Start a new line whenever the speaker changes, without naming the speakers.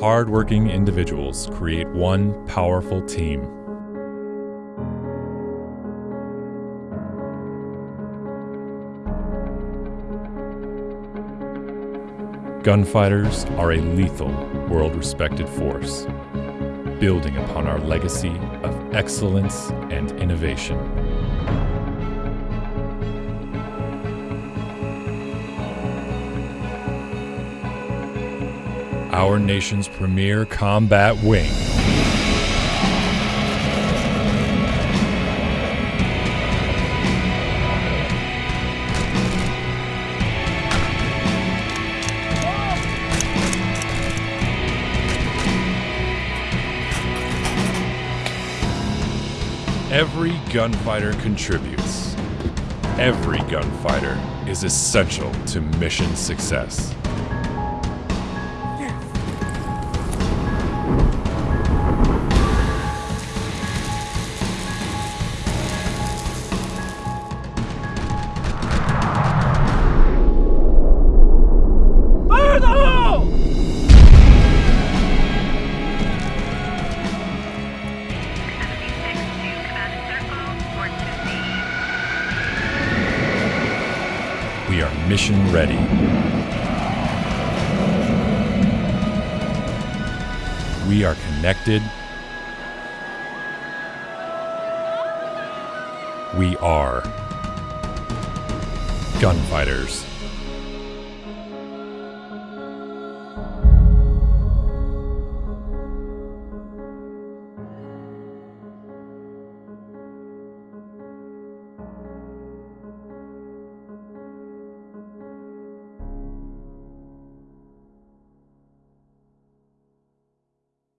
Hardworking individuals create one powerful team. Gunfighters are a lethal, world respected force, building upon our legacy of excellence and innovation. Our nation's premier combat wing. Every gunfighter contributes. Every gunfighter is essential to mission success. We are mission ready. We are connected. We are gunfighters.